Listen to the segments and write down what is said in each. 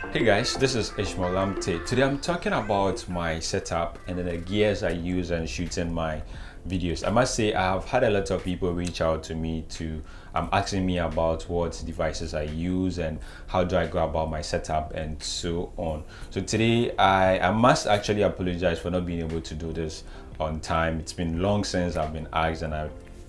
Hey guys, this is Ishmael Lamptey. Today I'm talking about my setup and then the gears I use and shooting my videos. I must say I have had a lot of people reach out to me to um, asking me about what devices I use and how do I go about my setup and so on. So today I, I must actually apologize for not being able to do this on time. It's been long since I've been asked and I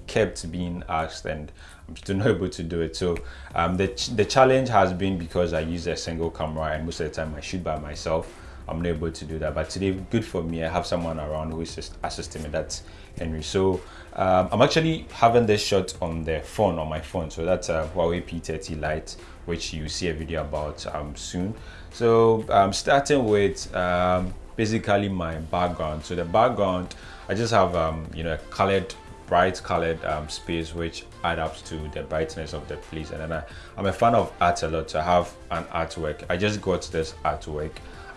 kept being asked and I'm still not able to do it. So um, the, ch the challenge has been because I use a single camera and most of the time I shoot by myself. I'm not able to do that. But today, good for me. I have someone around who is assisting me. That's Henry. So um, I'm actually having this shot on the phone, on my phone. So that's a Huawei P30 Lite, which you see a video about um, soon. So I'm um, starting with um, basically my background. So the background, I just have, um, you know, a colored bright colored um, space which adds up to the brightness of the place. And then I, I'm a fan of art a lot so I have an artwork. I just got this artwork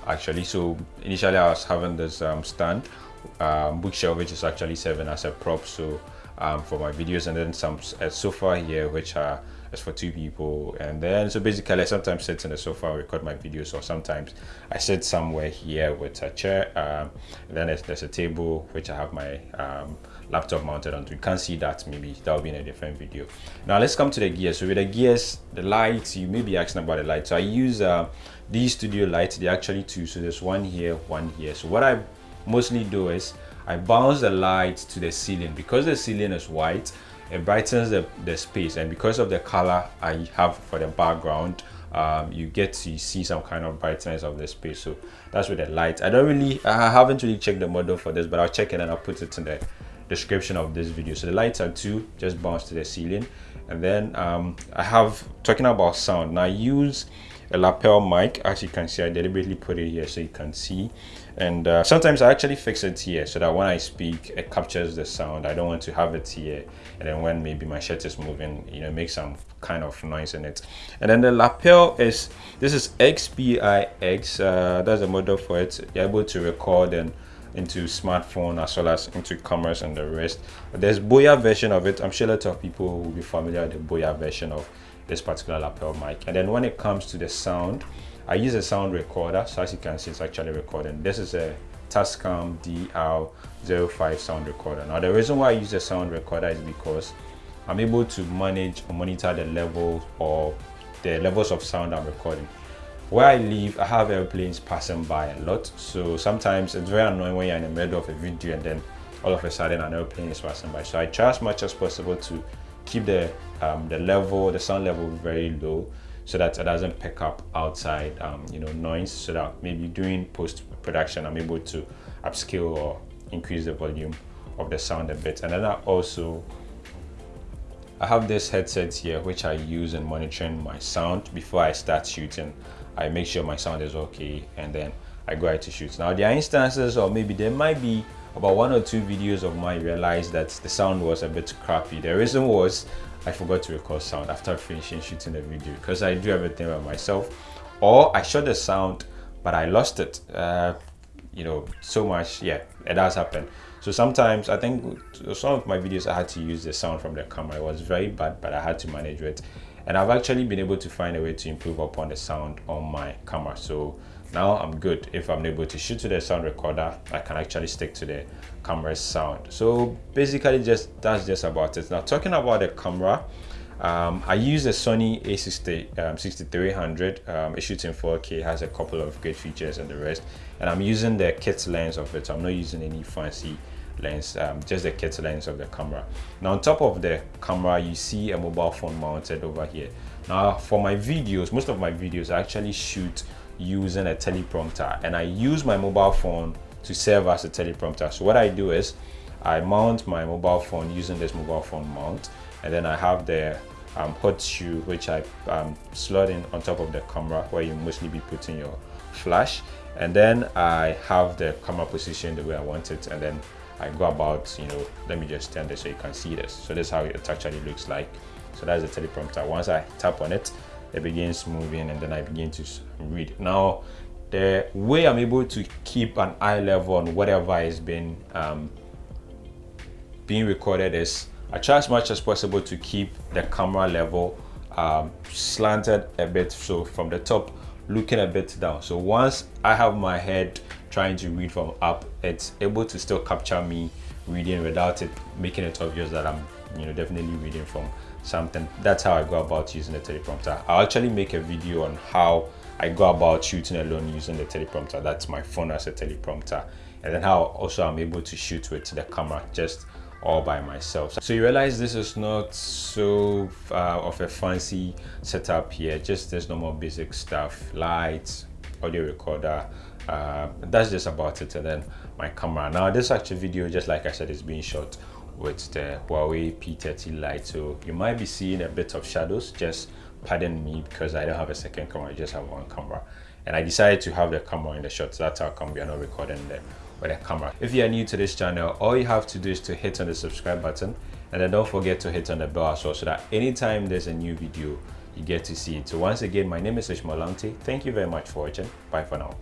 actually. So initially I was having this um, stand um, bookshelf which is actually serving as a prop so um, for my videos and then some a sofa here which are is for two people and then so basically I sometimes sit in the sofa record my videos or sometimes I sit somewhere here with a chair um, then there's, there's, a table which I have my um, laptop mounted onto. You can't see that maybe that will be in a different video. Now let's come to the gears. So with the gears, the lights, you may be asking about the lights. So I use uh, these studio lights. They're actually two. So there's one here, one here. So what I mostly do is I bounce the light to the ceiling. Because the ceiling is white it brightens the, the space. And because of the color I have for the background um, you get to see some kind of brightness of the space. So that's with the light I don't really I haven't really checked the model for this but I'll check it and I'll put it in the description of this video. So the lights are two just bounce to the ceiling. And then um, I have talking about sound now I use a lapel mic. As you can see I deliberately put it here so you can see and uh, sometimes I actually fix it here so that when I speak it captures the sound. I don't want to have it here. And then when maybe my shirt is moving you know make some kind of noise in it. And then the lapel is this is XPIX uh, that's a model for it. You're able to record and into smartphone as well as into cameras and the rest. There's Boya version of it. I'm sure a lot of people will be familiar with the Boya version of this particular lapel mic. And then when it comes to the sound I use a sound recorder. So as you can see it's actually recording. This is a Tascam DR05 sound recorder. Now the reason why I use a sound recorder is because I'm able to manage or monitor the level or the levels of sound I'm recording. Where I live, I have airplanes passing by a lot. So sometimes it's very annoying when you're in the middle of a video and then all of a sudden an airplane is passing by. So I try as much as possible to keep the um, the level, the sound level very low so that it doesn't pick up outside um, you know noise so that maybe during post production I'm able to upscale or increase the volume of the sound a bit. And then I also I have this headset here which I use in monitoring my sound. Before I start shooting I make sure my sound is okay and then I go ahead to shoot. Now there are instances or maybe there might be about one or two videos of mine realized that the sound was a bit crappy. The reason was I forgot to record sound after finishing shooting the video because I do everything by myself. Or I shot the sound but I lost it uh, you know so much. Yeah it has happened. So sometimes I think some of my videos I had to use the sound from the camera. It was very bad but I had to manage it. And I've actually been able to find a way to improve upon the sound on my camera. So now I'm good if I'm able to shoot to the sound recorder I can actually stick to the camera's sound. So basically just that's just about it. Now talking about the camera um, I use a Sony a60 um, 6300 um, it shoots in 4k has a couple of great features and the rest. And I'm using the kit lens of it. So I'm not using any fancy lens um, just the kit lens of the camera. Now on top of the camera you see a mobile phone mounted over here. Now for my videos most of my videos I actually shoot using a teleprompter and I use my mobile phone to serve as a teleprompter. So what I do is I mount my mobile phone using this mobile phone mount and then I have the um, hot shoe which I um, slot in on top of the camera where you mostly be putting your flash. And then I have the camera position the way I want it and then I go about you know let me just stand this so you can see this. So this is how it actually looks like. So that's the teleprompter. Once I tap on it it begins moving and then I begin to read. Now, the way I'm able to keep an eye level on whatever is being um, being recorded is I try as much as possible to keep the camera level um, slanted a bit so from the top looking a bit down. So once I have my head trying to read from up, it's able to still capture me reading without it making it obvious that I'm you know definitely reading from something. That's how I go about using the teleprompter. I'll actually make a video on how I go about shooting alone using the teleprompter. That's my phone as a teleprompter. And then how also I'm able to shoot with the camera just all by myself. So you realize this is not so uh, of a fancy setup here, just this normal basic stuff, lights, audio recorder, uh, that's just about it and then my camera. Now this actual video, just like I said, is being shot with the Huawei P30 Lite. So you might be seeing a bit of shadows, just pardon me because I don't have a second camera, I just have one camera. And I decided to have the camera in the shot, so that's how come we are not recording the, with a camera. If you are new to this channel, all you have to do is to hit on the subscribe button and then don't forget to hit on the bell as well so that anytime there's a new video, you get to see it. So once again, my name is Ishmael Lamptey. Thank you very much for watching. Bye for now.